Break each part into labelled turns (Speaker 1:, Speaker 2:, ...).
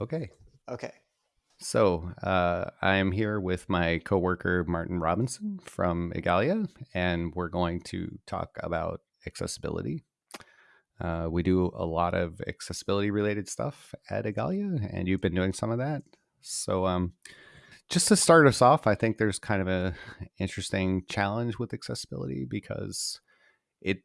Speaker 1: Okay.
Speaker 2: Okay.
Speaker 1: So uh, I am here with my coworker Martin Robinson from Igalia, and we're going to talk about accessibility. Uh, we do a lot of accessibility related stuff at Igalia, and you've been doing some of that. So, um, just to start us off, I think there's kind of a interesting challenge with accessibility because it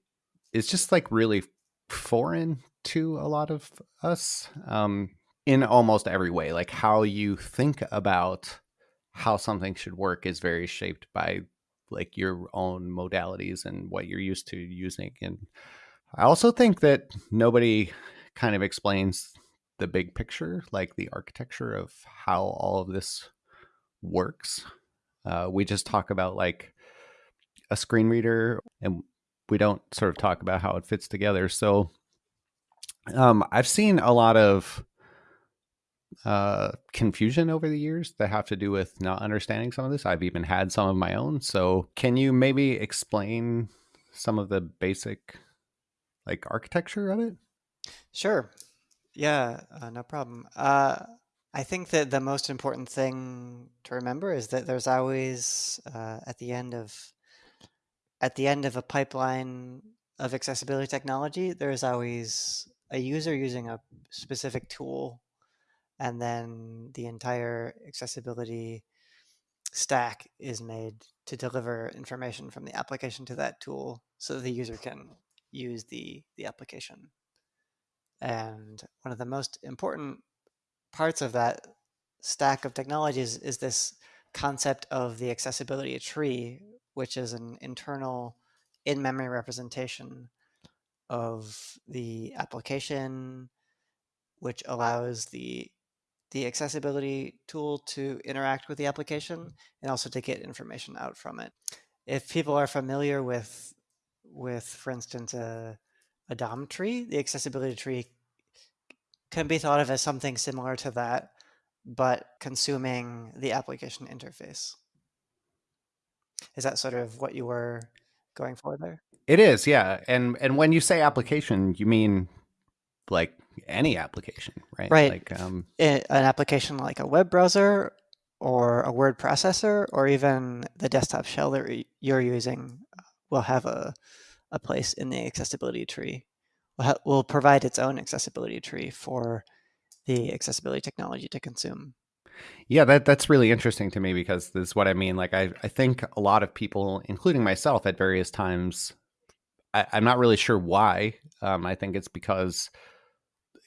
Speaker 1: is just like really foreign to a lot of us um, in almost every way. Like how you think about how something should work is very shaped by like your own modalities and what you're used to using. And I also think that nobody kind of explains the big picture, like the architecture of how all of this works. Uh, we just talk about like a screen reader and we don't sort of talk about how it fits together. So um, I've seen a lot of uh, confusion over the years that have to do with not understanding some of this. I've even had some of my own. So can you maybe explain some of the basic like architecture of it?
Speaker 2: Sure. Yeah, uh, no problem. Uh, I think that the most important thing to remember is that there's always uh, at the end of at the end of a pipeline of accessibility technology, there's always a user using a specific tool, and then the entire accessibility stack is made to deliver information from the application to that tool so that the user can use the, the application. And one of the most important parts of that stack of technologies is this concept of the accessibility tree, which is an internal in-memory representation of the application, which allows the the accessibility tool to interact with the application and also to get information out from it. If people are familiar with with, for instance, a, a DOM tree, the accessibility tree can be thought of as something similar to that, but consuming the application interface. Is that sort of what you were going for there?
Speaker 1: It is, yeah. And and when you say application, you mean like any application, right?
Speaker 2: Right.
Speaker 1: Like um,
Speaker 2: an application like a web browser or a word processor or even the desktop shell that you're using will have a, a place in the accessibility tree. Will, ha- will provide its own accessibility tree for the accessibility technology to consume.
Speaker 1: Yeah, that that's really interesting to me because this is what I mean. Like I, I think a lot of people, including myself at various times, I, am not really sure why. Um, I think it's because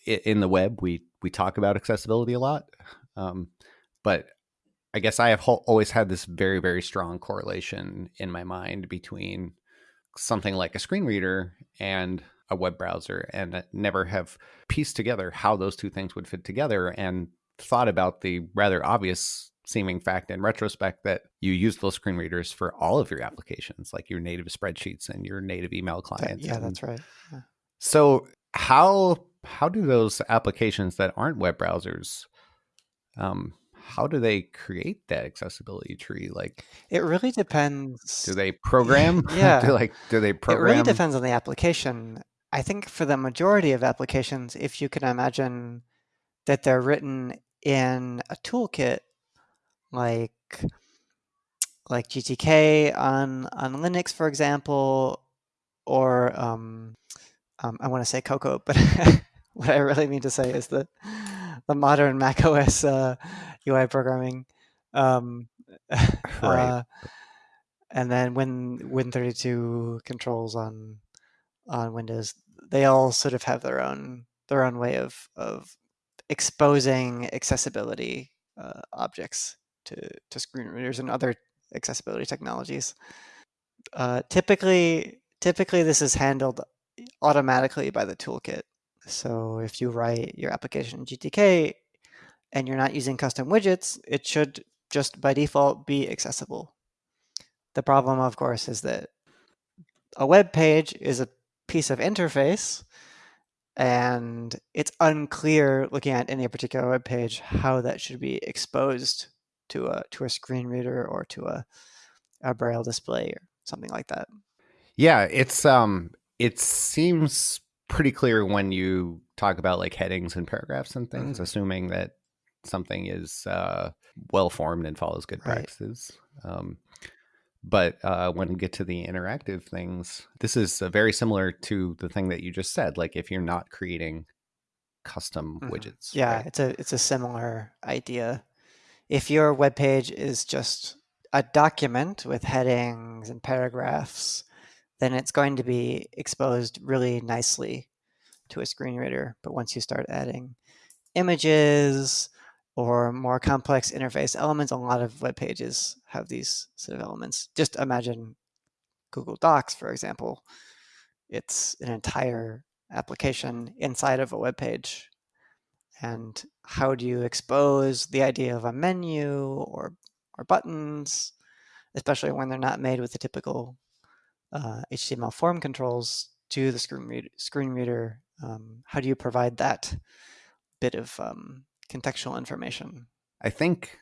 Speaker 1: in the web we we talk about accessibility a lot, um, but I guess I have always had this very very strong correlation in my mind between something like a screen reader and a web browser, and never have pieced together how those two things would fit together, and thought about the rather obvious seeming fact in retrospect that you use those screen readers for all of your applications, like your native spreadsheets and your native email clients.
Speaker 2: yeah, that's right. Yeah.
Speaker 1: So how how do those applications that aren't web browsers um, how do they create that accessibility tree? Like
Speaker 2: it really depends
Speaker 1: do they program?
Speaker 2: Yeah.
Speaker 1: do like do they program
Speaker 2: it really depends on the application. I think for the majority of applications if you can imagine that they're written in a toolkit like like GTK on on Linux, for example, or um, um, I want to say Cocoa, but what I really mean to say is that the modern Mac OS uh, UI programming. Um, right. Uh, and then Win Win32 controls on on Windows, they all sort of have their own their own way of of exposing accessibility uh, objects to, to screen readers and other accessibility technologies. Uh, typically, typically this is handled automatically by the toolkit. So if you write your application in GTK and you're not using custom widgets, it should just by default be accessible. The problem, of course, is that a web page is a piece of interface and it's unclear looking at any particular web page how that should be exposed to a to a screen reader or to a, a braille display or something like that.
Speaker 1: Yeah, it's um it seems pretty clear when you talk about like headings and paragraphs and things,
Speaker 2: Mhm.
Speaker 1: assuming that something is uh, well formed and follows good
Speaker 2: Right.
Speaker 1: practices. Um, but uh, when we get to the interactive things, this is uh, very similar to the thing that you just said. Like if you're not creating custom
Speaker 2: Mhm.
Speaker 1: widgets,
Speaker 2: Yeah,
Speaker 1: right?
Speaker 2: it's a it's a similar idea. If your web page is just a document with headings and paragraphs, then it's going to be exposed really nicely to a screen reader. But once you start adding images or more complex interface elements, a lot of web pages have these sort of elements. Just imagine Google Docs, for example. It's an entire application inside of a web page. And how do you expose the idea of a menu or, or buttons, especially when they're not made with the typical uh, HTML form controls to the screen, read, screen reader? Um, how do you provide that bit of um, contextual information?
Speaker 1: I think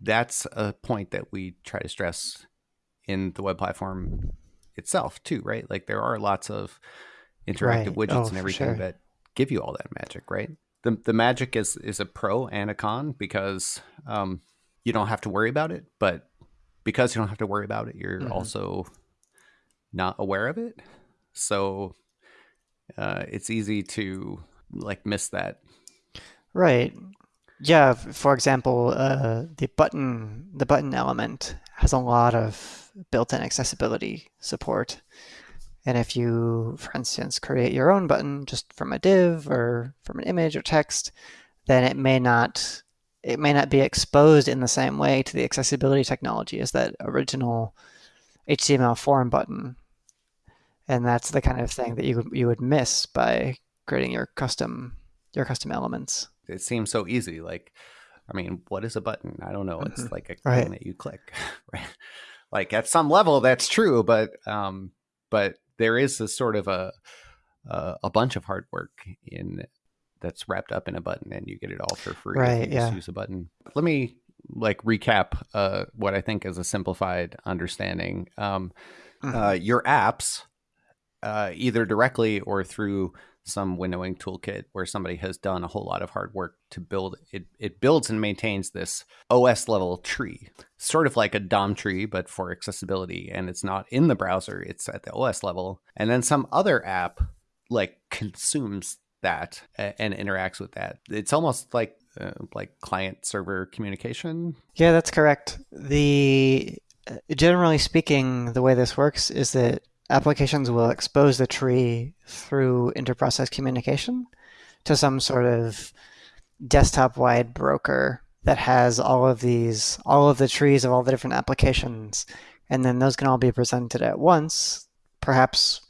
Speaker 1: that's a point that we try to stress in the web platform itself too, right? Like there are lots of interactive
Speaker 2: Right.
Speaker 1: widgets
Speaker 2: Oh,
Speaker 1: and everything
Speaker 2: sure.
Speaker 1: that give you all that magic, right? The the magic is is a pro and a con because um, you don't have to worry about it, but because you don't have to worry about it, you're
Speaker 2: Mhm.
Speaker 1: also not aware of it. So uh, it's easy to like miss that.
Speaker 2: Right. Yeah, for example, uh, the button the button element has a lot of built-in accessibility support. And if you, for instance, create your own button just from a div or from an image or text, then it may not it may not be exposed in the same way to the accessibility technology as that original HTML form button. And that's the kind of thing that you would you would miss by creating your custom your custom elements.
Speaker 1: It seems so easy. Like, I mean, what is a button? I don't know. It's
Speaker 2: Mhm.
Speaker 1: like a
Speaker 2: Right.
Speaker 1: thing that you click, right? Like at some level, that's true, but um, but there is a sort of a a, a bunch of hard work in that's wrapped up in a button, and you get it all for free
Speaker 2: Right,
Speaker 1: you just
Speaker 2: yeah.
Speaker 1: use a button. Let me like recap uh, what I think is a simplified understanding. Um, uh, your apps, uh, either directly or through some windowing toolkit where somebody has done a whole lot of hard work to build it. It builds and maintains this OS level tree, sort of like a DOM tree, but for accessibility. And it's not in the browser, it's at the OS level. And then some other app like consumes that and interacts with that. It's almost like uh, like client server communication.
Speaker 2: Yeah, that's correct. The uh, generally speaking, the way this works is that applications will expose the tree through interprocess communication to some sort of desktop-wide broker that has all of these, all of the trees of all the different applications, and then those can all be presented at once, perhaps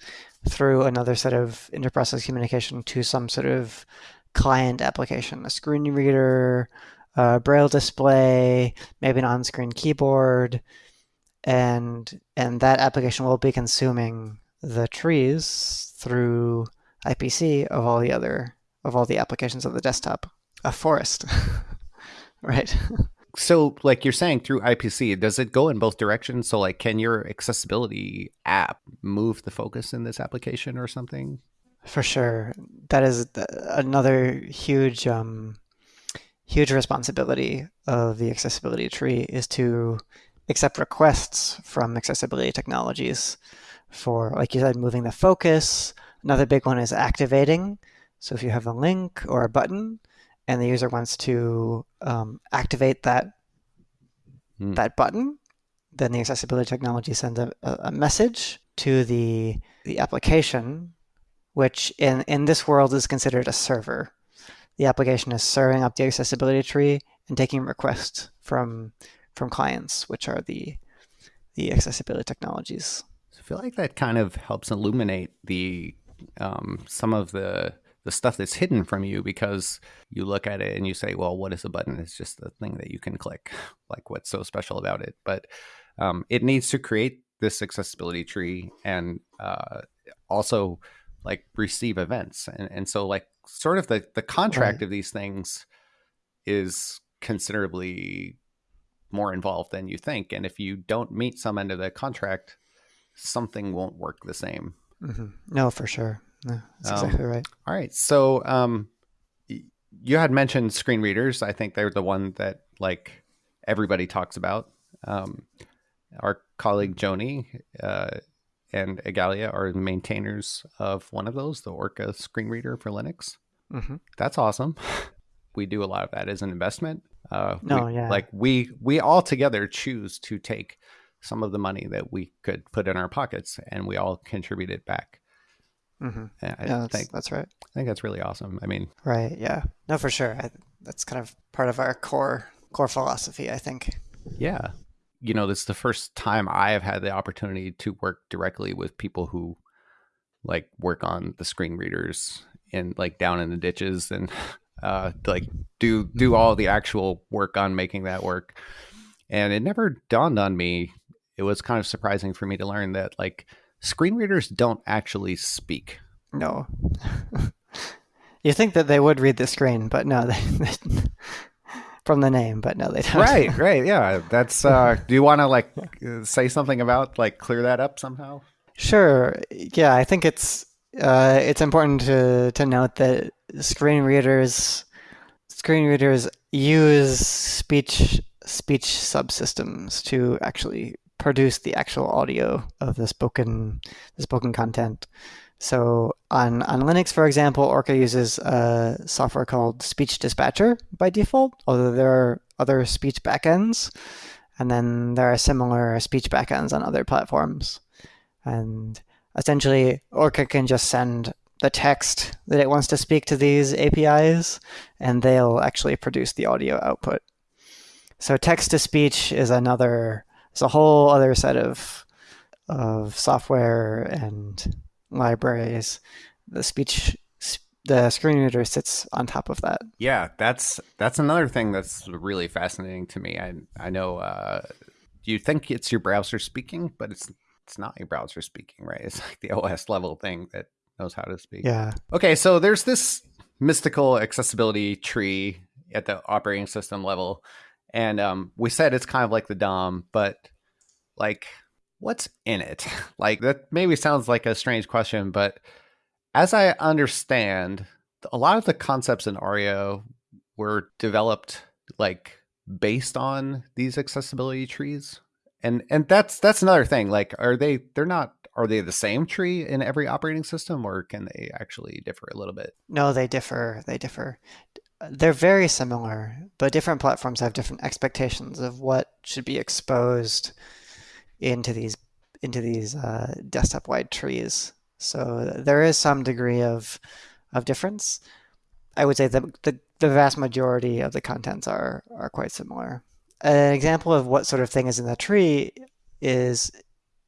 Speaker 2: through another set of interprocess communication to some sort of client application, a screen reader, a braille display, maybe an on-screen keyboard, and and that application will be consuming the trees through IPC of all the other of all the applications of the desktop. A forest, right?
Speaker 1: So, like you're saying through IPC, does it go in both directions? So, like, can your accessibility app move the focus in this application or something?
Speaker 2: For sure, that is another huge um, huge responsibility of the accessibility tree is to accept requests from accessibility technologies for, like you said, moving the focus. Another big one is activating. So if you have a link or a button and the user wants to um, activate that
Speaker 1: Hmm.
Speaker 2: that button, then the accessibility technology sends a, a a message to the the application, which in, in this world is considered a server. The application is serving up the accessibility tree and taking requests from from clients, which are the the accessibility technologies.
Speaker 1: I feel like that kind of helps illuminate the um, some of the the stuff that's hidden from you because you look at it and you say, "Well, what is a button? It's just a thing that you can click. Like, what's so special about it?" But um, it needs to create this accessibility tree and uh, also like receive events, and and so like sort of the the contract
Speaker 2: Right.
Speaker 1: of these things is considerably more involved than you think, and if you don't meet some end of the contract, something won't work the same.
Speaker 2: hmm No, for sure. No, that's um, exactly right.
Speaker 1: All right. So um, you had mentioned screen readers. I think they're the one that like everybody talks about. Um, our colleague Joanie uh, and Igalia are the maintainers of one of those, the Orca screen reader for Linux. Mm-hmm. That's awesome. We do a lot of that as an investment. Uh,
Speaker 2: no,
Speaker 1: we,
Speaker 2: yeah.
Speaker 1: Like we we all together choose to take some of the money that we could put in our pockets, and we all contribute it back.
Speaker 2: Mm-hmm. I yeah, that's, think that's right.
Speaker 1: I think that's really awesome. I mean,
Speaker 2: right? Yeah, no, for sure. I, that's kind of part of our core core philosophy. I think.
Speaker 1: Yeah, you know, this is the first time I have had the opportunity to work directly with people who like work on the screen readers and like down in the ditches and uh, like do do all the actual work on making that work. And it never dawned on me. It was kind of surprising for me to learn that like screen readers don't actually speak.
Speaker 2: No. you think that they would read the screen, but no, they, they from the name, but no, they don't.
Speaker 1: Right, right, yeah. That's. uh Do you want to like say something about like clear that up somehow?
Speaker 2: Sure. Yeah, I think it's uh, it's important to to note that screen readers screen readers use speech speech subsystems to actually produce the actual audio of the spoken the spoken content. So on, on Linux, for example, Orca uses a software called Speech Dispatcher by default, although there are other speech backends. And then there are similar speech backends on other platforms. And essentially, Orca can just send the text that it wants to speak to these APIs, and they'll actually produce the audio output. So text to speech is another, it's a whole other set of of software and libraries. The speech the screen reader sits on top of that.
Speaker 1: Yeah, that's that's another thing that's really fascinating to me. I I know uh, you think it's your browser speaking, but it's it's not your browser speaking, right? It's like the OS level thing that knows how to speak.
Speaker 2: Yeah.
Speaker 1: Okay, so there's this mystical accessibility tree at the operating system level, and um, we said it's kind of like the DOM, but like what's in it? Like that maybe sounds like a strange question, but as I understand, a lot of the concepts in Aria were developed like based on these accessibility trees. And and that's that's another thing. Like are they they're not are they the same tree in every operating system or can they actually differ a little bit?
Speaker 2: No, they differ. They differ. They're very similar, but different platforms have different expectations of what should be exposed into these into these uh, desktop wide trees. So there is some degree of of difference. I would say that the, the vast majority of the contents are are quite similar. An example of what sort of thing is in the tree is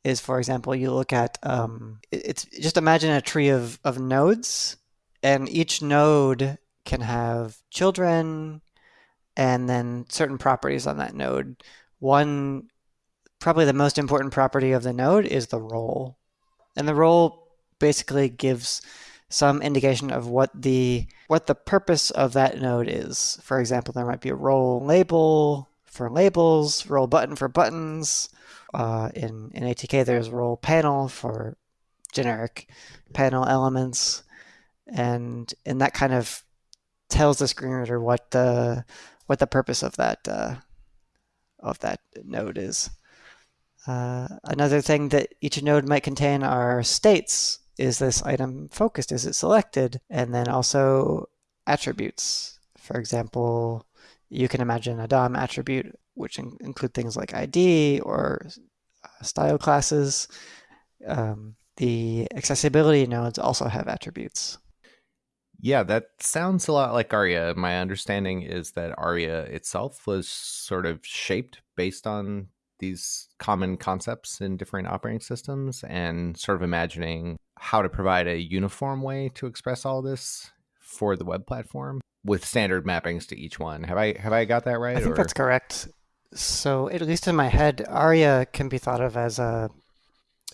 Speaker 2: is for example you look at um, it's just imagine a tree of, of nodes and each node can have children and then certain properties on that node. One probably the most important property of the node is the role. And the role basically gives some indication of what the what the purpose of that node is. For example, there might be a role label for labels, role button for buttons. Uh, in in ATK, there's role panel for generic panel elements, and and that kind of tells the screen reader what the what the purpose of that uh, of that node is. Uh, another thing that each node might contain are states. Is this item focused? Is it selected? And then also attributes. For example, you can imagine a DOM attribute, which in include things like ID or uh, style classes. Um, the accessibility nodes also have attributes.
Speaker 3: Yeah, that sounds a lot like Aria. My understanding is that Aria itself was sort of shaped based on these common concepts in different operating systems and sort of imagining how to provide a uniform way to express all this for the web platform with standard mappings to each one. Have I have I got that right?
Speaker 2: I think or? that's correct. So at least in my head, Aria can be thought of as a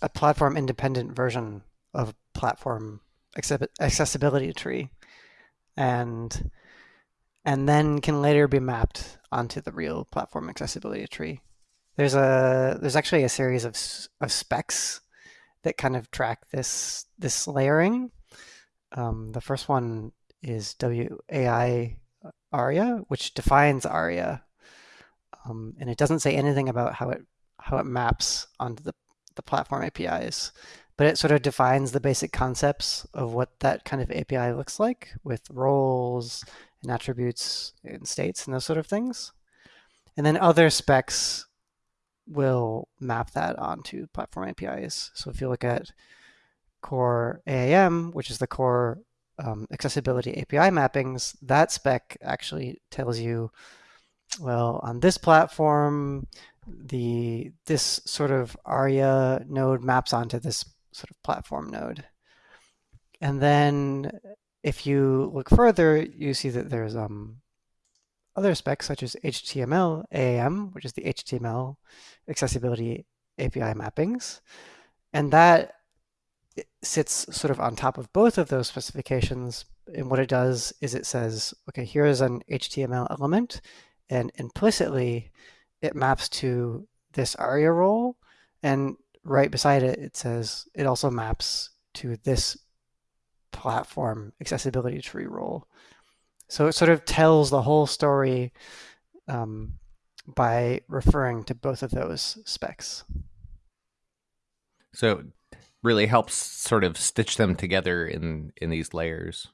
Speaker 2: a platform independent version of platform accessibility tree, and and then can later be mapped onto the real platform accessibility tree. There's a there's actually a series of of specs that kind of track this this layering. Um, the first one is WAI ARIA, which defines ARIA, um, and it doesn't say anything about how it how it maps onto the the platform APIs, but it sort of defines the basic concepts of what that kind of API looks like with roles and attributes and states and those sort of things. And then other specs will map that onto platform APIs. So if you look at core AAM, which is the core um, accessibility API mappings, that spec actually tells you, well, on this platform, the this sort of ARIA node maps onto this sort of platform node. And then if you look further, you see that there's um, other specs such as HTML AAM, which is the HTML accessibility API mappings. And that sits sort of on top of both of those specifications. And what it does is it says, okay, here's an HTML element, and implicitly it maps to this ARIA role. And right beside it, it says it also maps to this platform accessibility tree role. So it sort of tells the whole story um, by referring to both of those specs.
Speaker 3: So really helps sort of stitch them together in in these layers.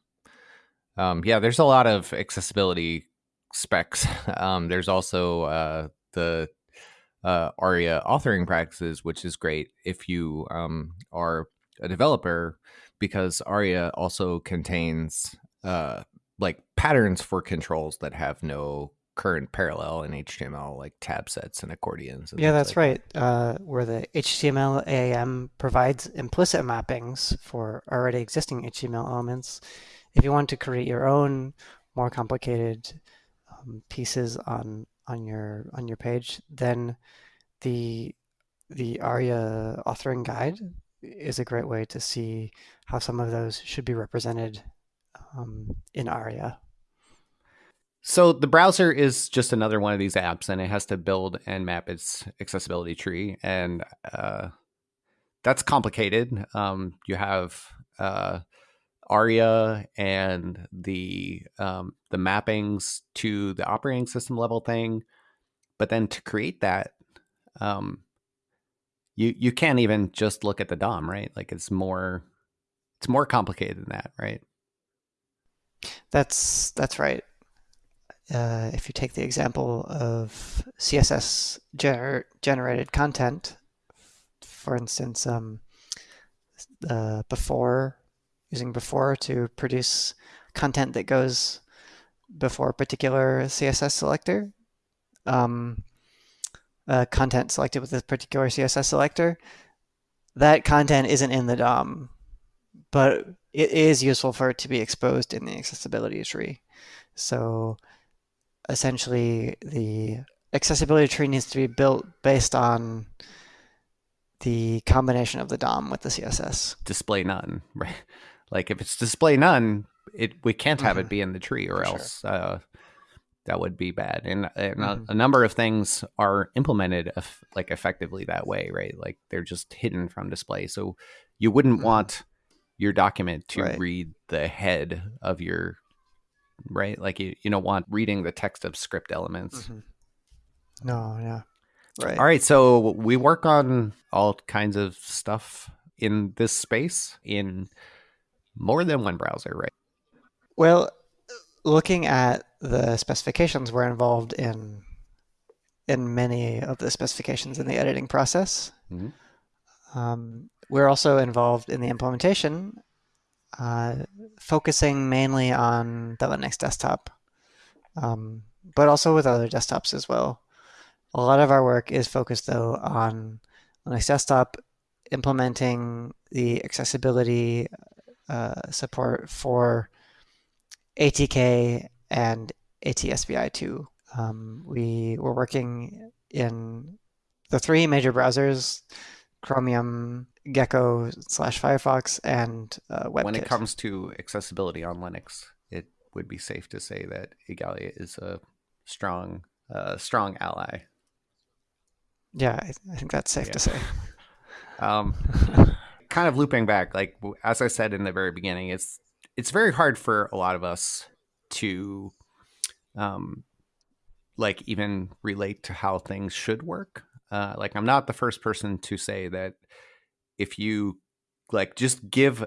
Speaker 3: Um, yeah, there's a lot of accessibility specs. Um, there's also uh, the uh, ARIA authoring practices, which is great if you um, are a developer, because ARIA also contains uh, like patterns for controls that have no current parallel in HTML, like tab sets and accordions. And
Speaker 2: yeah, that's
Speaker 3: like
Speaker 2: right. That. Uh, where the HTML AAM provides implicit mappings for already existing HTML elements. If you want to create your own more complicated um, pieces on on your on your page, then the the ARIA authoring guide is a great way to see how some of those should be represented um, in ARIA.
Speaker 1: So the browser is just another one of these apps, and it has to build and map its accessibility tree, and uh, that's complicated. Um, you have uh, ARIA and the um, the mappings to the operating system level thing, but then to create that, um, you you can't even just look at the DOM, right? Like it's more it's more complicated than that, right?
Speaker 2: That's that's right uh, if you take the example of CSS gener generated content, for instance, um, uh, before using before to produce content that goes before a particular CSS selector, um, uh, content selected with a particular CSS selector, that content isn't in the DOM, but it is useful for it to be exposed in the accessibility tree. So essentially the accessibility tree needs to be built based on the combination of the DOM with the CSS.
Speaker 1: Display none, right? Like if it's display none, it we can't have mm-hmm. it be in the tree, or For else sure. uh, that would be bad. And, and mm-hmm. a, a, number of things are implemented like effectively that way, right? Like they're just hidden from display, so you wouldn't mm-hmm. want your document to right. read the head of your right? Like you, you don't want reading the text of script elements. Mm-hmm.
Speaker 2: No, yeah.
Speaker 1: Right. All right. So we work on all kinds of stuff in this space in more than one browser, right?
Speaker 2: Well, looking at the specifications, we're involved in in many of the specifications in the editing process. Mm-hmm. Um, we're also involved in the implementation uh, focusing mainly on the Linux desktop, um, but also with other desktops as well. A lot of our work is focused though on Linux desktop, implementing the accessibility uh, support for ATK and AT-SPI2. Um, we were working in the three major browsers Chromium, Gecko slash Firefox, and uh, WebKit.
Speaker 1: When it comes to accessibility on Linux, it would be safe to say that Igalia is a strong, uh, strong ally.
Speaker 2: Yeah, I, I think that's safe yeah. to say.
Speaker 1: um, kind of looping back, like as I said in the very beginning, it's it's very hard for a lot of us to um, like even relate to how things should work. Uh, like I'm not the first person to say that if you like just give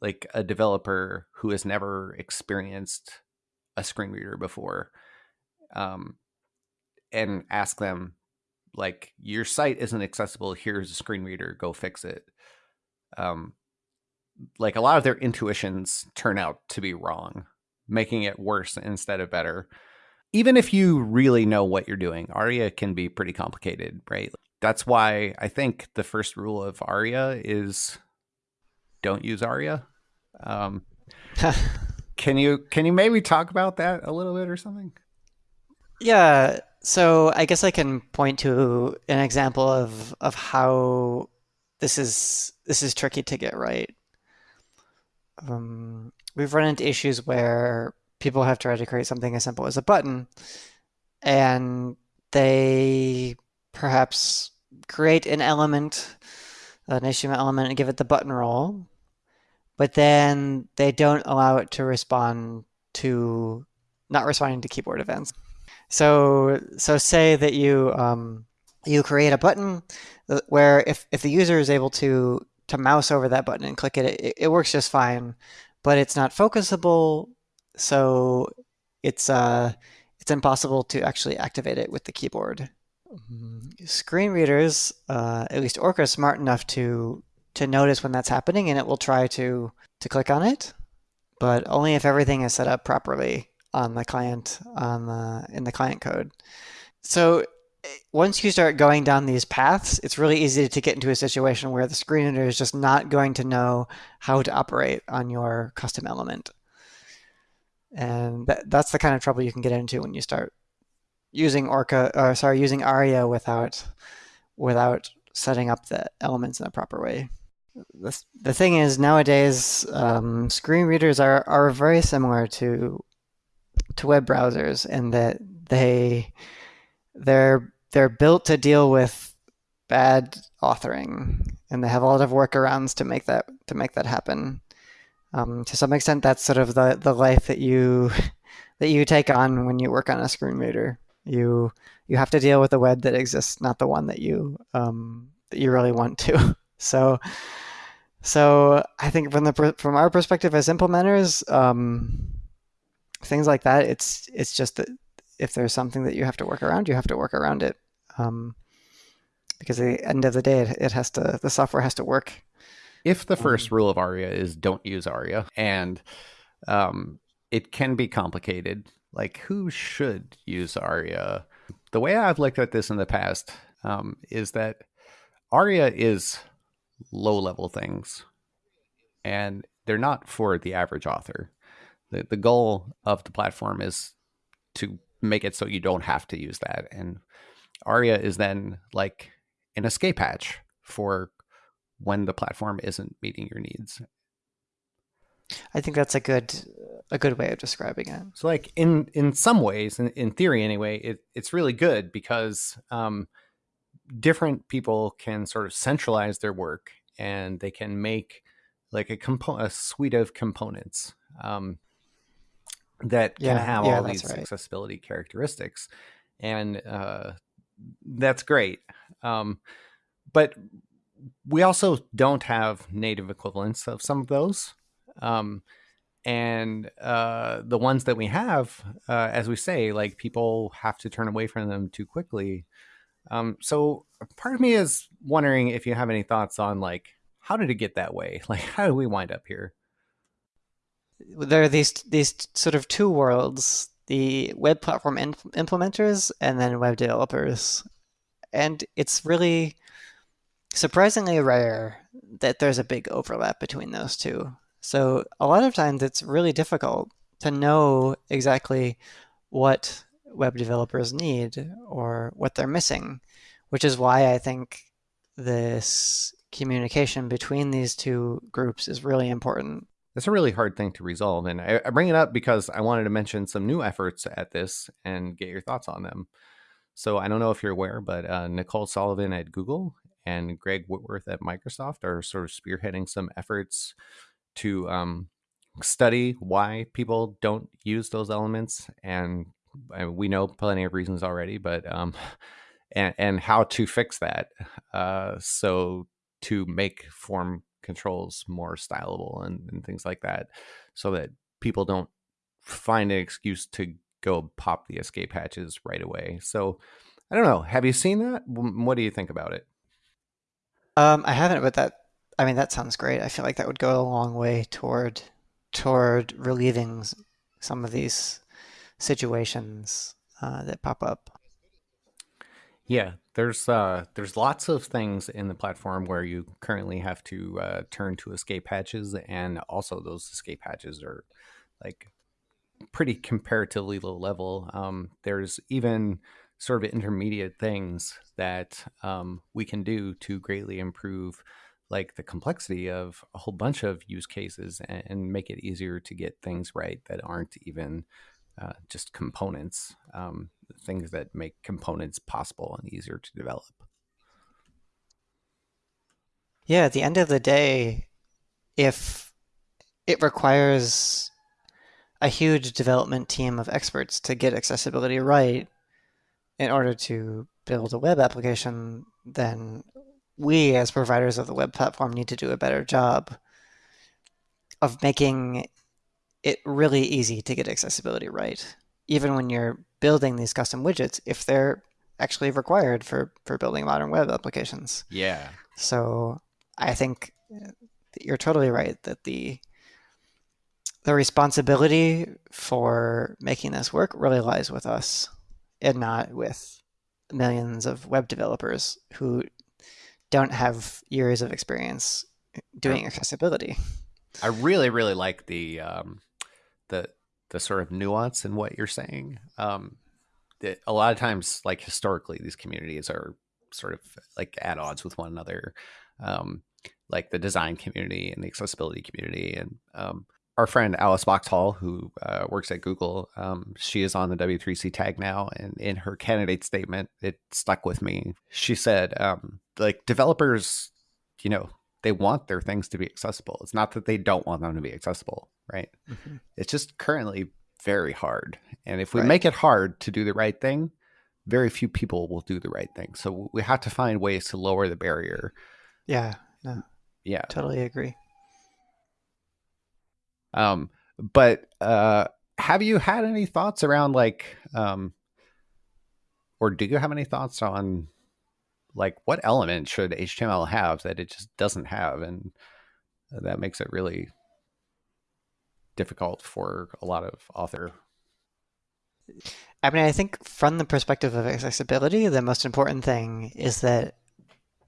Speaker 1: like a developer who has never experienced a screen reader before um, and ask them like your site isn't accessible. Here's a screen reader. Go fix it. Um, like a lot of their intuitions turn out to be wrong making it worse instead of better even if you really know what you're doing aria can be pretty complicated right? That's why i think the first rule of aria is don't use aria. Um, can you can you maybe talk about that a little bit or something?
Speaker 2: Yeah, so I guess I can point to an example of of how this is this is tricky to get right. Um, we've run into issues where people have tried to create something as simple as a button, and they perhaps create an element, an HTML element, and give it the button role, but then they don't allow it to respond to not responding to keyboard events. So so say that you um, you create a button uh, where if, if the user is able to to mouse over that button and click it, it, it works just fine, but it's not focusable, so it's uh it's impossible to actually activate it with the keyboard. Mm, Screen readers, uh, at least Orca, is smart enough to to notice when that's happening, and it will try to to click on it, but only if everything is set up properly on the client on the in the client code. So eh, once you start going down these paths, it's really easy to get into a situation where the screen reader is just not going to know how to operate on your custom element. And that, that's the kind of trouble you can get into when you start using Orca or sorry, using Aria without without setting up the elements in a proper way. The, the thing is nowadays um, screen readers are, are very similar to to web browsers in that they they're they're built to deal with bad authoring and they have a lot of workarounds to make that to make that happen. Um, to some extent, that's sort of the, the life that you that you take on when you work on a screen reader. You you have to deal with the web that exists, not the one that you um, that you really want to. So so I think from the from our perspective as implementers, um, things like that, it's it's just that if there's something that you have to work around, you have to work around it. Um, because at the end of the day, it, it has to the software has to work.
Speaker 1: If the first rule of aria is don't use aria and um, it can be complicated like who should use aria the way i've looked at this in the past um, is that aria is low level things and they're not for the average author. The, the goal of the platform is to make it so you don't have to use that and aria is then like an escape hatch for when the platform isn't meeting your needs
Speaker 2: I think that's a good a good way of describing it.
Speaker 1: So like in in some ways, in, in theory anyway, it, it's really good because um, different people can sort of centralize their work and they can make like a compo- a suite of components um, that can have
Speaker 2: yeah,
Speaker 1: all these
Speaker 2: right.
Speaker 1: accessibility characteristics, and uh, that's great. Um, but we also don't have native equivalents of some of those. Um, and uh, the ones that we have, uh, as we say, like people have to turn away from them too quickly. Um, so part of me is wondering if you have any thoughts on like how did it get that way? Like how did we wind up here?
Speaker 2: There are these these sort of two worlds: the web platform implementers and then web developers. And it's really surprisingly rare that there's a big overlap between those two. So a lot of times it's really difficult to know exactly what web developers need or what they're missing, which is why I think this communication between these two groups is really important.
Speaker 1: That's a really hard thing to resolve, and I, I bring it up because I wanted to mention some new efforts at this and get your thoughts on them. So I don't know if you're aware, but uh, Nicole Sullivan at Google and Greg Whitworth at Microsoft are sort of spearheading some efforts to um, study why people don't use those elements, and, we know plenty of reasons already, but um, and and how to fix that. Uh, so to make form controls more stylable and, and things like that, so that people don't find an excuse to go pop the escape hatches right away. So I don't know. Have you seen that? What do you think about it?
Speaker 2: Um, I haven't, but that I mean that sounds great. I feel like that would go a long way toward toward relieving some of these situations uh, that pop up.
Speaker 1: Yeah, there's uh, there's lots of things in the platform where you currently have to uh, turn to escape hatches, and also those escape hatches are like pretty comparatively low level. Um, there's even sort of intermediate things that um, we can do to greatly improve like the complexity of a whole bunch of use cases and, and make it easier to get things right that aren't even uh, just components, um, things that make components possible and easier to develop.
Speaker 2: Yeah, at the end of the day, if it requires a huge development team of experts to get accessibility right in order to build a web application, then we as providers of the web platform need to do a better job of making it really easy to get accessibility right. Even when you're building these custom widgets, if they're actually required for, for building modern web applications.
Speaker 1: Yeah.
Speaker 2: So I think you're totally right that the the responsibility for making this work really lies with us and not with millions of web developers who don't have years of experience doing accessibility.
Speaker 1: I really, really like the um, the the sort of nuance in what you're saying. Um, that a lot of times, like historically, these communities are sort of like at odds with one another, um, like the design community and the accessibility community, and um, our friend Alice Boxhall, who uh, works at Google, um, she is on the W3C tag now, and in her candidate statement, it stuck with me. She said, um, like developers, you know, they want their things to be accessible. It's not that they don't want them to be accessible, right? Mm-hmm. It's just currently very hard, and if we right. make it hard to do the right thing, very few people will do the right thing. So we have to find ways to lower the barrier.
Speaker 2: Yeah. No.
Speaker 1: Yeah.
Speaker 2: Totally agree.
Speaker 1: Um, but uh, have you had any thoughts around like, um, or do you have any thoughts on like what element should HTML have that it just doesn't have, and that makes it really difficult for a lot of author.
Speaker 2: I mean, I think from the perspective of accessibility, the most important thing is that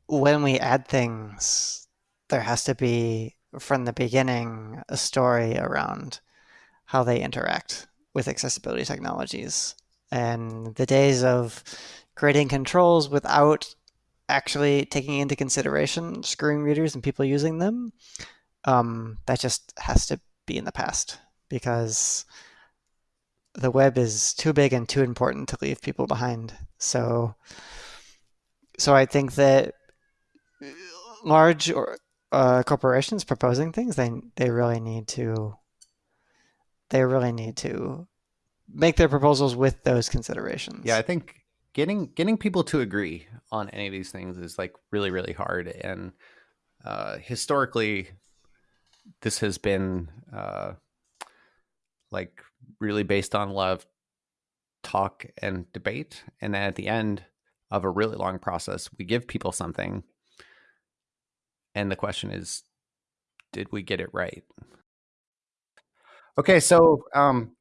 Speaker 2: when we add things, there has to be from the beginning a story around how they interact with accessibility technologies. And the days of creating controls without actually taking into consideration screen readers and people using them, um, that just has to be in the past because the web is too big and too important to leave people behind. So, so I think that large or uh, corporations proposing things, they they really need to they really need to make their proposals with those considerations.
Speaker 1: Yeah, I think getting getting people to agree on any of these things is like really really hard, and uh, historically, this has been uh, like really based on love, talk and debate, and then at the end of a really long process, we give people something and the question is, did we get it right? Okay, so um,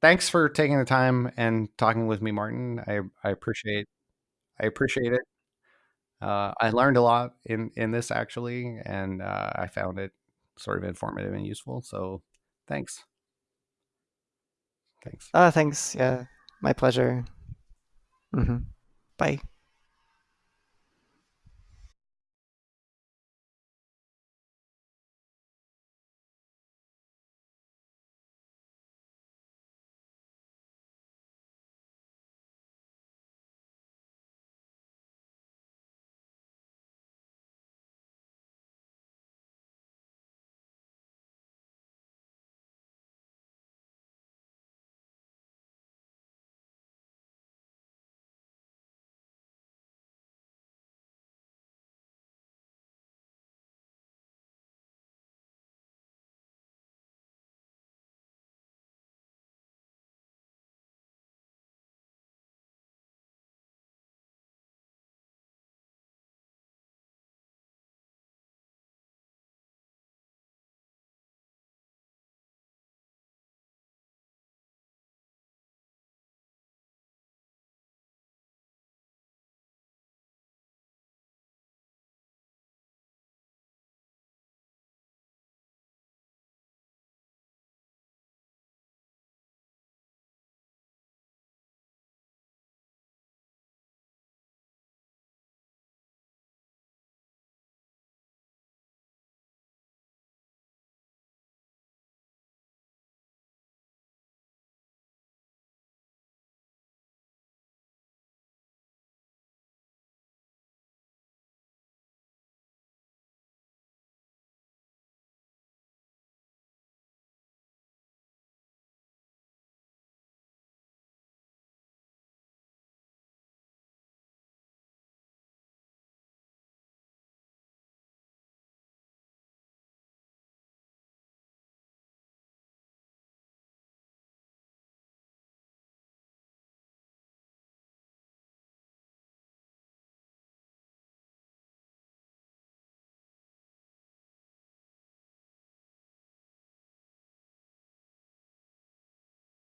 Speaker 1: thanks for taking the time and talking with me, Martin. I, I appreciate I appreciate it. Uh, I learned a lot in in this actually, and uh, I found it sort of informative and useful. So, thanks.
Speaker 2: Thanks. Uh, thanks. Yeah, my pleasure. Mm-hmm. Bye.